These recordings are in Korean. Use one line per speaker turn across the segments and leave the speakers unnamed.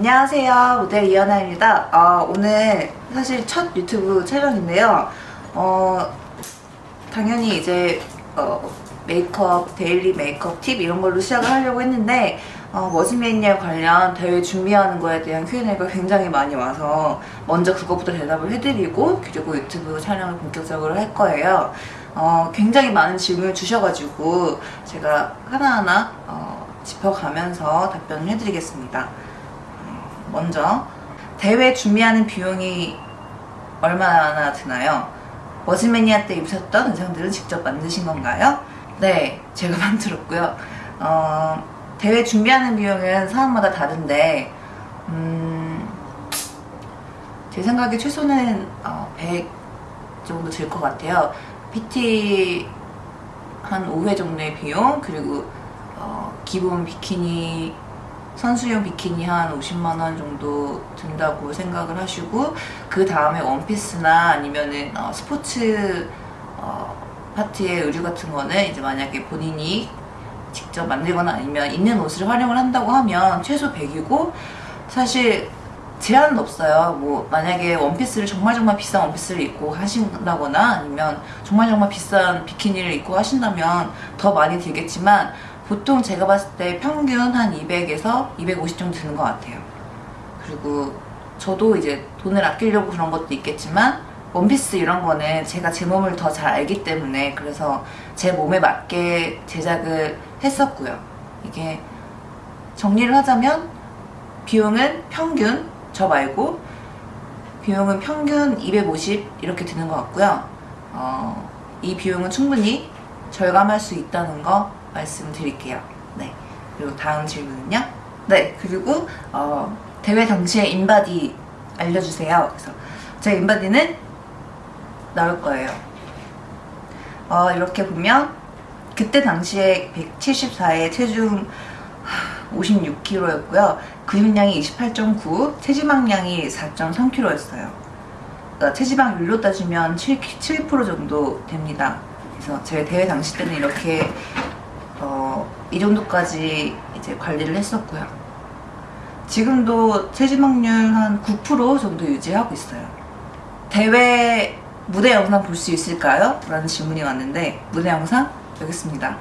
안녕하세요. 모델 이연화입니다. 어, 오늘 사실 첫 유튜브 촬영인데요. 어, 당연히 이제 어, 메이크업, 데일리 메이크업 팁 이런 걸로 시작을 하려고 했는데 어, 머슬매니아 관련 대회 준비하는 거에 대한 Q&A가 굉장히 많이 와서 먼저 그것부터 대답을 해드리고 그리고 유튜브 촬영을 본격적으로 할 거예요. 어, 굉장히 많은 질문을 주셔가지고 제가 하나하나 어, 짚어가면서 답변을 해드리겠습니다 먼저 대회 준비하는 비용이 얼마나 드나요? 머지매니아 때 입으셨던 의상들은 직접 만드신 건가요? 네, 제가 만들었고요. 어, 대회 준비하는 비용은 사람마다 다른데 음, 제 생각에 최소는 어, 100 정도 들 것 같아요. PT 한 5회 정도의 비용 그리고 어, 기본 비키니 선수용 비키니 한 50만원 정도 든다고 생각을 하시고 그 다음에 원피스나 아니면은 어, 스포츠 어, 파트의 의류 같은 거는 이제 만약에 본인이 직접 만들거나 아니면 있는 옷을 활용을 한다고 하면 최소 100이고 사실 제한은 없어요. 뭐 만약에 원피스를 정말 정말 비싼 원피스를 입고 하신다거나 아니면 정말 정말 비싼 비키니를 입고 하신다면 더 많이 들겠지만 보통 제가 봤을 때 평균 한 200에서 250 정도 드는 것 같아요. 그리고 저도 이제 돈을 아끼려고 그런 것도 있겠지만 원피스 이런 거는 제가 제 몸을 더 잘 알기 때문에 그래서 제 몸에 맞게 제작을 했었고요. 이게 정리를 하자면 비용은 평균 저 말고 비용은 평균 250 이렇게 드는 것 같고요. 어, 이 비용은 충분히 절감할 수 있다는 거 말씀드릴게요. 네. 그리고 다음 질문은요. 네. 그리고 어, 대회 당시에 인바디 알려주세요. 그래서 제 인바디는 나올 거예요. 어, 이렇게 보면 그때 당시에 174에 체중 56kg였고요. 근육량이 28.9, 체지방량이 4.3kg였어요. 그러니까 체지방률로 따지면 7, 7% 정도 됩니다. 그래서 제 대회 당시 때는 이렇게 어, 이 정도까지 이제 관리를 했었고요. 지금도 체지방률 한 9% 정도 유지하고 있어요. 대회 무대 영상 볼 수 있을까요? 라는 질문이 왔는데 무대 영상 여기 있습니다.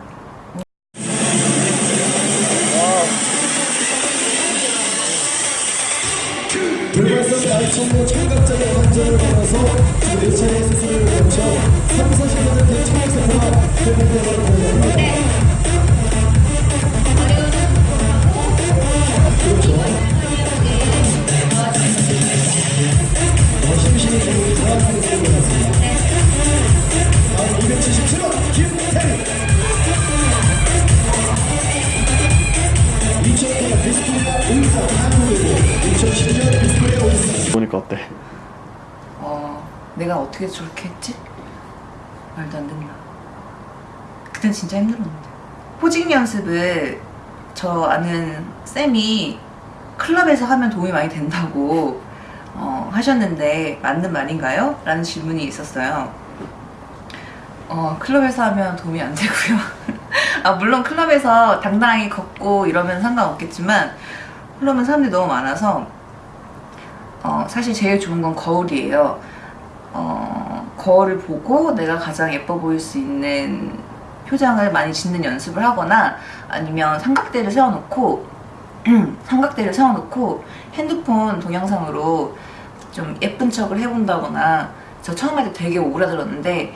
돌발성 나이총무 청각자의 감정을 받아서 4차례
어떻게 저렇게 했지? 말도 안 된다. 그땐 진짜 힘들었는데. 포징 연습을 저 아는 쌤이 클럽에서 하면 도움이 많이 된다고 어, 하셨는데 맞는 말인가요? 라는 질문이 있었어요. 어, 클럽에서 하면 도움이 안 되고요. 아, 물론 클럽에서 당당하게 걷고 이러면 상관없겠지만 클럽은 사람들이 너무 많아서 어, 사실 제일 좋은 건 거울이에요. 어, 거울을 보고 내가 가장 예뻐 보일 수 있는 표정을 많이 짓는 연습을 하거나 아니면 삼각대를 세워놓고 삼각대를 세워놓고 핸드폰 동영상으로 좀 예쁜 척을 해본다거나 저 처음 할 때 되게 오그라들었는데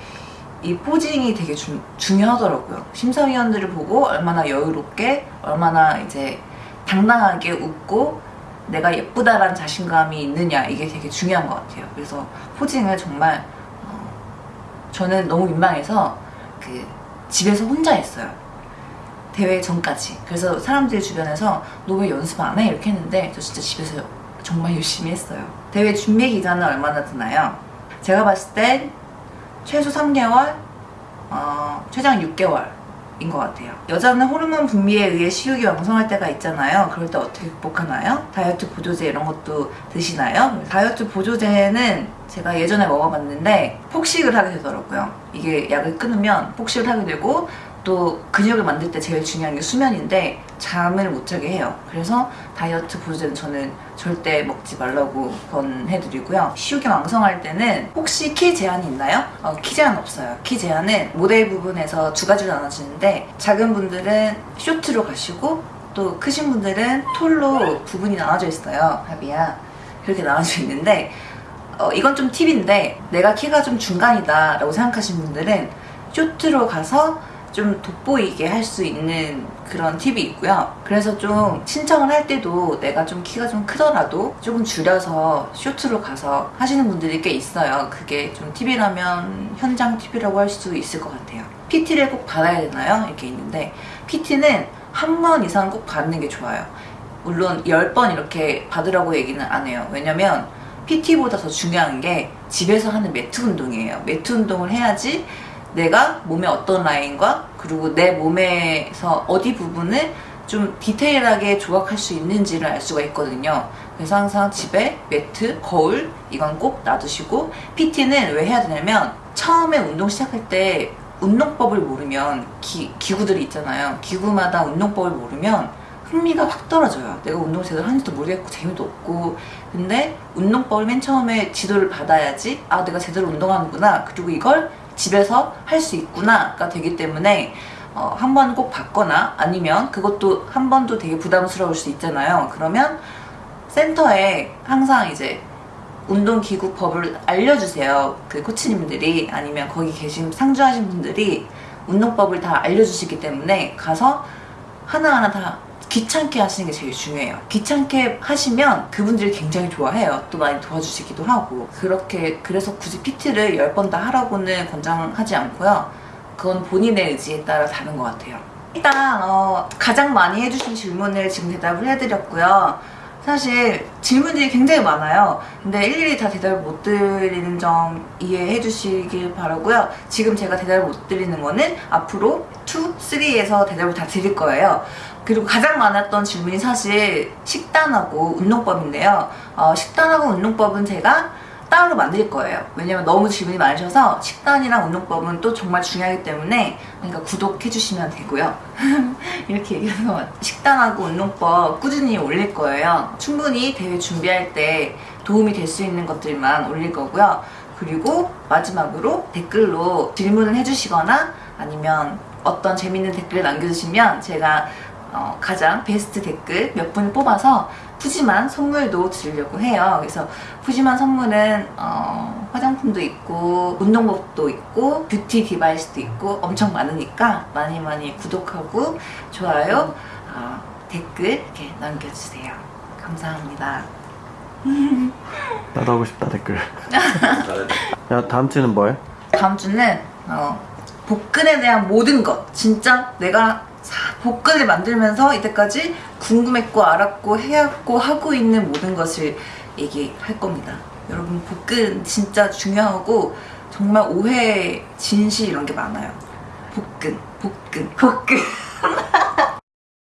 이 포징이 되게 주, 중요하더라고요. 심사위원들을 보고 얼마나 여유롭게 얼마나 이제 당당하게 웃고 내가 예쁘다라는 자신감이 있느냐 이게 되게 중요한 것 같아요. 그래서 포징을 정말 어, 저는 너무 민망해서 그 집에서 혼자 했어요. 대회 전까지. 그래서 사람들 주변에서 너 왜 연습 안 해? 이렇게 했는데 저 진짜 집에서 정말 열심히 했어요. 대회 준비 기간은 얼마나 드나요? 제가 봤을 땐 최소 3개월, 어, 최장 6개월 인 것 같아요. 여자는 호르몬 분비에 의해 식욕이 왕성할 때가 있잖아요. 그럴 때 어떻게 극복하나요? 다이어트 보조제 이런 것도 드시나요? 다이어트 보조제는 제가 예전에 먹어봤는데 폭식을 하게 되더라고요. 이게 약을 끊으면 폭식을 하게 되고 또 근육을 만들 때 제일 중요한 게 수면인데 잠을 못 자게 해요. 그래서 다이어트 보조제는 저는 절대 먹지 말라고 권해드리고요. 식욕이 왕성할 때는 혹시 키 제한이 있나요? 어, 키 제한 없어요. 키 제한은 모델 부분에서 두 가지로 나눠지는데 작은 분들은 쇼트로 가시고 또 크신 분들은 톨로 부분이 나눠져 있어요. 합이야. 그렇게 나눠져 있는데 어, 이건 좀 팁인데 내가 키가 좀 중간이다 라고 생각하시는 분들은 쇼트로 가서 좀 돋보이게 할 수 있는 그런 팁이 있고요. 그래서 좀 신청을 할 때도 내가 좀 키가 좀 크더라도 조금 줄여서 쇼트로 가서 하시는 분들이 꽤 있어요. 그게 좀 팁이라면 현장 팁이라고 할 수 있을 것 같아요. PT를 꼭 받아야 되나요? 이렇게 있는데 PT는 한 번 이상 꼭 받는 게 좋아요. 물론 10번 이렇게 받으라고 얘기는 안 해요. 왜냐면 PT보다 더 중요한 게 집에서 하는 매트 운동이에요. 매트 운동을 해야지 내가 몸의 어떤 라인과 그리고 내 몸에서 어디 부분을 좀 디테일하게 조각할 수 있는지를 알 수가 있거든요. 그래서 항상 집에 매트, 거울 이건 꼭 놔두시고 PT는 왜 해야 되냐면 처음에 운동 시작할 때 운동법을 모르면 기, 기구들이 있잖아요. 기구마다 운동법을 모르면 흥미가 확 떨어져요. 내가 운동 제대로 하는지도 모르겠고 재미도 없고 근데 운동법을 맨 처음에 지도를 받아야지 아 내가 제대로 운동하는구나 그리고 이걸 집에서 할 수 있구나가 되기 때문에 어, 한 번 꼭 받거나 아니면 그것도 한 번도 되게 부담스러울 수 있잖아요. 그러면 센터에 항상 이제 운동기구 법을 알려주세요. 그 코치님들이 아니면 거기 계신 상주하신 분들이 운동법을 다 알려주시기 때문에 가서 하나하나 다 귀찮게 하시는 게 제일 중요해요. 귀찮게 하시면 그분들이 굉장히 좋아해요. 또 많이 도와주시기도 하고. 그렇게, 그래서 굳이 PT를 10번 다 하라고는 권장하지 않고요. 그건 본인의 의지에 따라 다른 것 같아요. 일단, 어, 가장 많이 해주신 질문을 지금 대답을 해드렸고요. 사실 질문들이 굉장히 많아요. 근데 일일이 다 대답을 못 드리는 점 이해해 주시길 바라고요. 지금 제가 대답을 못 드리는 거는 앞으로 2, 3에서 대답을 다 드릴 거예요. 그리고 가장 많았던 질문이 사실 식단하고 운동법인데요. 어, 식단하고 운동법은 제가 따로 만들 거예요. 왜냐면 너무 질문이 많으셔서 식단이랑 운동법은 또 정말 중요하기 때문에 그러니까 구독해 주시면 되고요. 이렇게 얘기해서 식단하고 운동법 꾸준히 올릴 거예요. 충분히 대회 준비할 때 도움이 될 수 있는 것들만 올릴 거고요. 그리고 마지막으로 댓글로 질문을 해주시거나 아니면 어떤 재밌는 댓글 남겨주시면 제가 어, 가장 베스트 댓글 몇 분 뽑아서 푸짐한 선물도 드리려고 해요. 그래서 푸짐한 선물은 어, 화장품도 있고 운동복도 있고 뷰티 디바이스도 있고 엄청 많으니까 많이 많이 구독하고 좋아요, 어, 댓글 이렇게 남겨주세요. 감사합니다.
나도 하고 싶다 댓글. 야 다음 주는 뭘?
다음 주는 어, 복근에 대한 모든 것 진짜 내가 사- 복근을 만들면서 이때까지 궁금했고 알았고 해왔고 하고 있는 모든 것을 얘기할 겁니다. 여러분 복근 진짜 중요하고 정말 오해, 진실 이런 게 많아요. 복근, 복근, 복근.